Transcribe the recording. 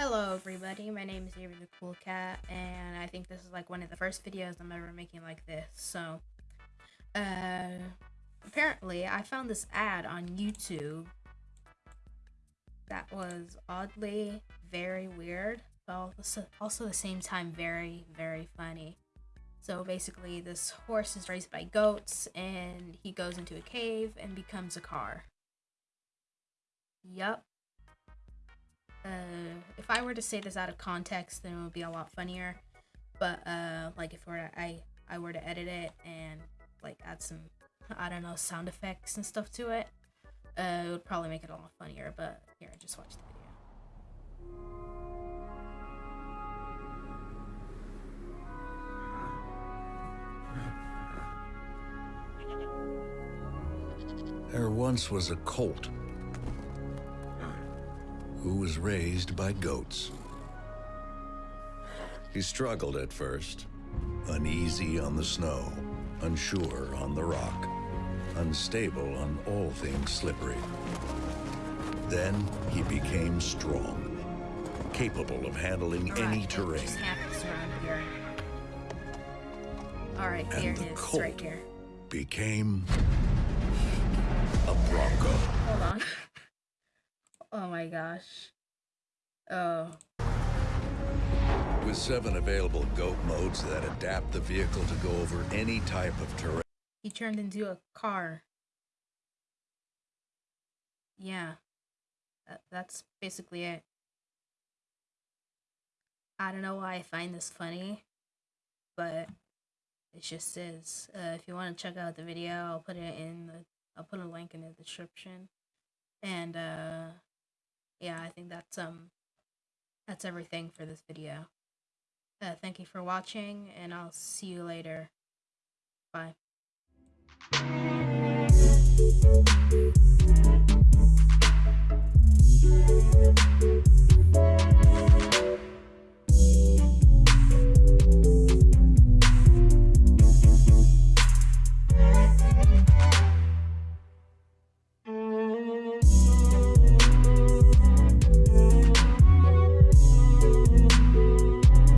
Hello everybody, my name is Avery the Cool Cat, and I think this is like one of the first videos I'm ever making like this, so, uh, apparently I found this ad on YouTube that was oddly very weird, but also at the same time very, very funny. So basically this horse is raised by goats, and he goes into a cave and becomes a car. Yup, I were to say this out of context, then it would be a lot funnier. But uh, like if were I I were to edit it and like add some I don't know sound effects and stuff to it, uh, it would probably make it a lot funnier. But here, just watch the video. There once was a colt who was raised by goats. He struggled at first, uneasy on the snow, unsure on the rock, unstable on all things slippery. Then he became strong, capable of handling right, any terrain. All right, and the it is, colt right here. became a bronco. Oh my gosh. Oh. With seven available goat modes that adapt the vehicle to go over any type of terrain. He turned into a car. Yeah. That, that's basically it. I don't know why I find this funny, but it just is. Uh, if you want to check out the video, I'll put it in the, I'll put a link in the description. And, uh, yeah, I think that's um that's everything for this video. Uh, thank you for watching, and I'll see you later. Bye.